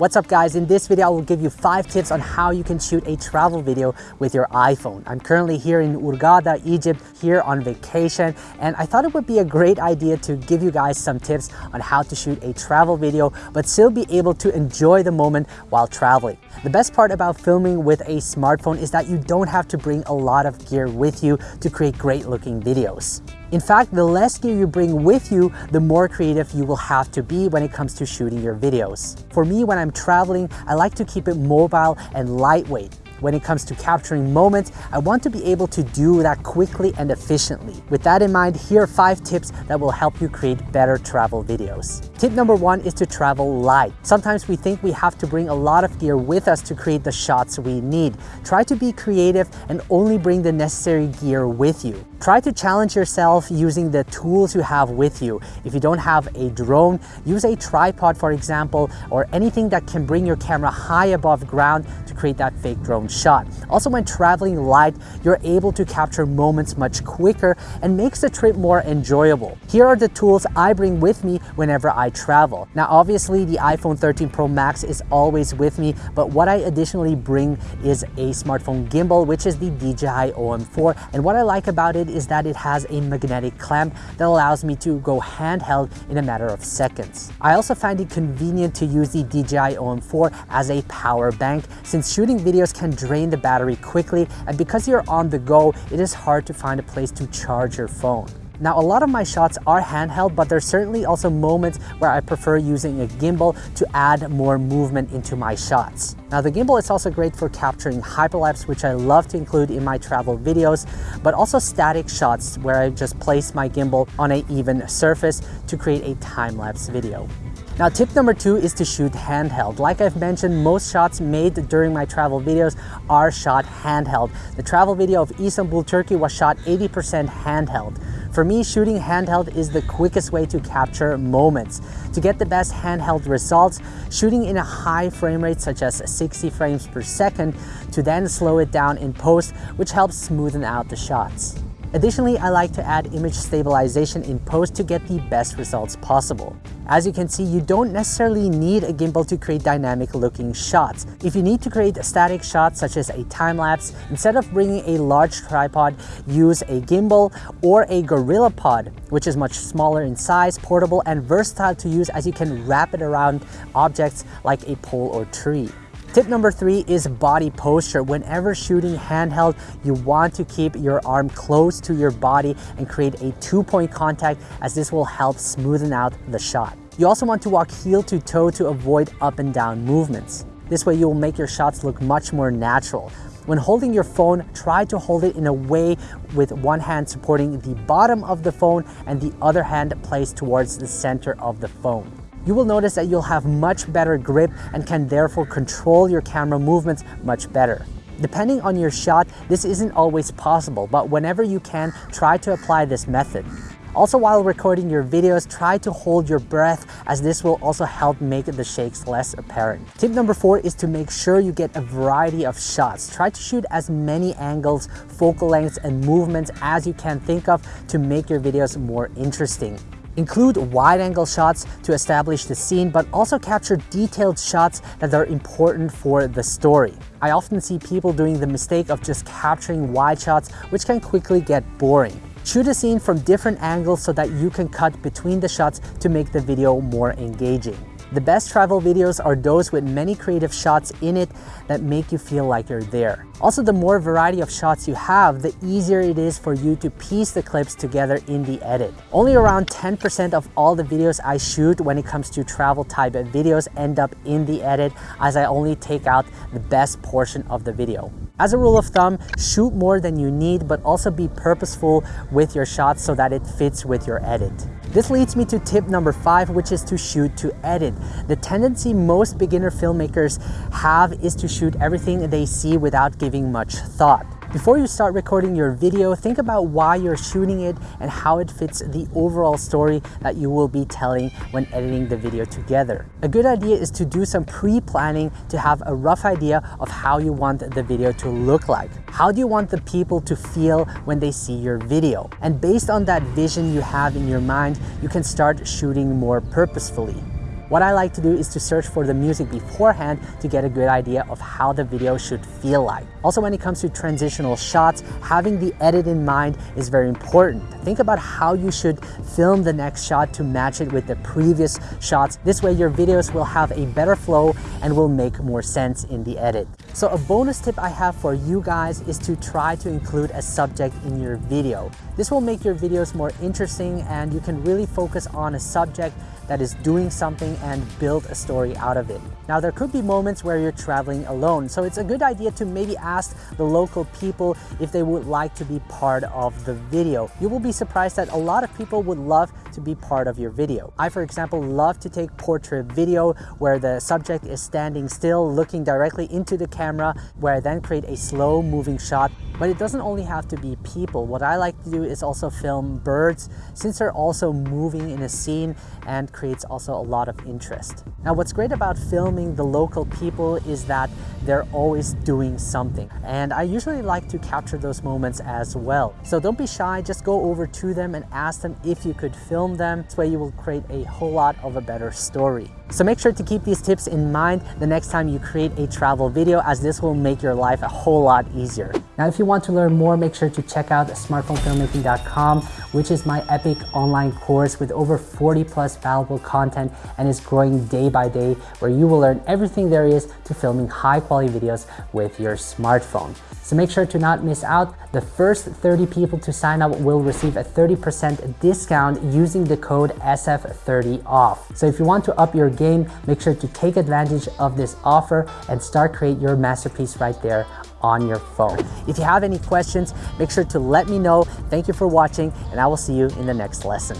What's up guys, in this video I will give you 5 tips on how you can shoot a travel video with your iPhone. I'm currently here in Hurghada, Egypt, here on vacation, and I thought it would be a great idea to give you guys some tips on how to shoot a travel video, but still be able to enjoy the moment while traveling. The best part about filming with a smartphone is that you don't have to bring a lot of gear with you to create great looking videos. In fact, the less gear you bring with you, the more creative you will have to be when it comes to shooting your videos. For me, when I'm traveling, I like to keep it mobile and lightweight. When it comes to capturing moments, I want to be able to do that quickly and efficiently. With that in mind, here are five tips that will help you create better travel videos. Tip number one is to travel light. Sometimes we think we have to bring a lot of gear with us to create the shots we need. Try to be creative and only bring the necessary gear with you. Try to challenge yourself using the tools you have with you. If you don't have a drone, use a tripod for example, or anything that can bring your camera high above ground to create that fake drone shot. Also, when traveling light, you're able to capture moments much quicker and makes the trip more enjoyable. Here are the tools I bring with me whenever I travel. Now, obviously the iPhone 13 Pro Max is always with me, but what I additionally bring is a smartphone gimbal, which is the DJI OM4. And what I like about it is that it has a magnetic clamp that allows me to go handheld in a matter of seconds. I also find it convenient to use the DJI OM4 as a power bank since shooting videos can drain the battery quickly and because you're on the go, it is hard to find a place to charge your phone. Now, a lot of my shots are handheld, but there's certainly also moments where I prefer using a gimbal to add more movement into my shots. Now, the gimbal is also great for capturing hyperlapse, which I love to include in my travel videos, but also static shots where I just place my gimbal on an even surface to create a time-lapse video. Now tip number two is to shoot handheld. Like I've mentioned, most shots made during my travel videos are shot handheld. The travel video of Istanbul, Turkey was shot 80% handheld. For me, shooting handheld is the quickest way to capture moments. To get the best handheld results, shooting in a high frame rate such as 60 frames per second to then slow it down in post, which helps smoothen out the shots. Additionally, I like to add image stabilization in post to get the best results possible. As you can see, you don't necessarily need a gimbal to create dynamic looking shots. If you need to create static shots such as a time lapse, instead of bringing a large tripod, use a gimbal or a GorillaPod, which is much smaller in size, portable, and versatile to use as you can wrap it around objects like a pole or tree. Tip number three is body posture. Whenever shooting handheld, you want to keep your arm close to your body and create a two-point contact as this will help smoothen out the shot. You also want to walk heel to toe to avoid up and down movements. This way you will make your shots look much more natural. When holding your phone, try to hold it in a way with one hand supporting the bottom of the phone and the other hand placed towards the center of the phone you will notice that you'll have much better grip and can therefore control your camera movements much better. Depending on your shot, this isn't always possible, but whenever you can, try to apply this method. Also, while recording your videos, try to hold your breath as this will also help make the shakes less apparent. Tip number four is to make sure you get a variety of shots. Try to shoot as many angles, focal lengths, and movements as you can think of to make your videos more interesting. Include wide-angle shots to establish the scene, but also capture detailed shots that are important for the story. I often see people doing the mistake of just capturing wide shots, which can quickly get boring. Shoot a scene from different angles so that you can cut between the shots to make the video more engaging. The best travel videos are those with many creative shots in it that make you feel like you're there. Also, the more variety of shots you have, the easier it is for you to piece the clips together in the edit. Only around 10% of all the videos I shoot when it comes to travel type videos end up in the edit as I only take out the best portion of the video. As a rule of thumb, shoot more than you need, but also be purposeful with your shots so that it fits with your edit. This leads me to tip number five, which is to shoot to edit. The tendency most beginner filmmakers have is to shoot everything they see without giving much thought. Before you start recording your video, think about why you're shooting it and how it fits the overall story that you will be telling when editing the video together. A good idea is to do some pre-planning to have a rough idea of how you want the video to look like. How do you want the people to feel when they see your video? And based on that vision you have in your mind, you can start shooting more purposefully. What I like to do is to search for the music beforehand to get a good idea of how the video should feel like. Also, when it comes to transitional shots, having the edit in mind is very important. Think about how you should film the next shot to match it with the previous shots. This way your videos will have a better flow and will make more sense in the edit. So a bonus tip I have for you guys is to try to include a subject in your video. This will make your videos more interesting and you can really focus on a subject that is doing something and build a story out of it. Now there could be moments where you're traveling alone, so it's a good idea to maybe ask the local people if they would like to be part of the video. You will be surprised that a lot of people would love to be part of your video. I, for example, love to take portrait video where the subject is standing still, looking directly into the camera, where I then create a slow moving shot. But it doesn't only have to be people. What I like to do is also film birds since they're also moving in a scene and creates also a lot of interest. Now, what's great about filming the local people is that they're always doing something. And I usually like to capture those moments as well. So don't be shy, just go over to them and ask them if you could film them. This way you will create a whole lot of a better story. So make sure to keep these tips in mind the next time you create a travel video as this will make your life a whole lot easier. Now, if you want to learn more, make sure to check out smartphonefilmmaking.com, which is my epic online course with over 40 plus valuable content and is growing day by day where you will learn everything there is to filming high quality videos with your smartphone. So make sure to not miss out. The first 30 people to sign up will receive a 30% discount using the code SF30OFF. So if you want to up your game, make sure to take advantage of this offer and start create your masterpiece right there on your phone. If you have any questions, make sure to let me know. Thank you for watching and I will see you in the next lesson.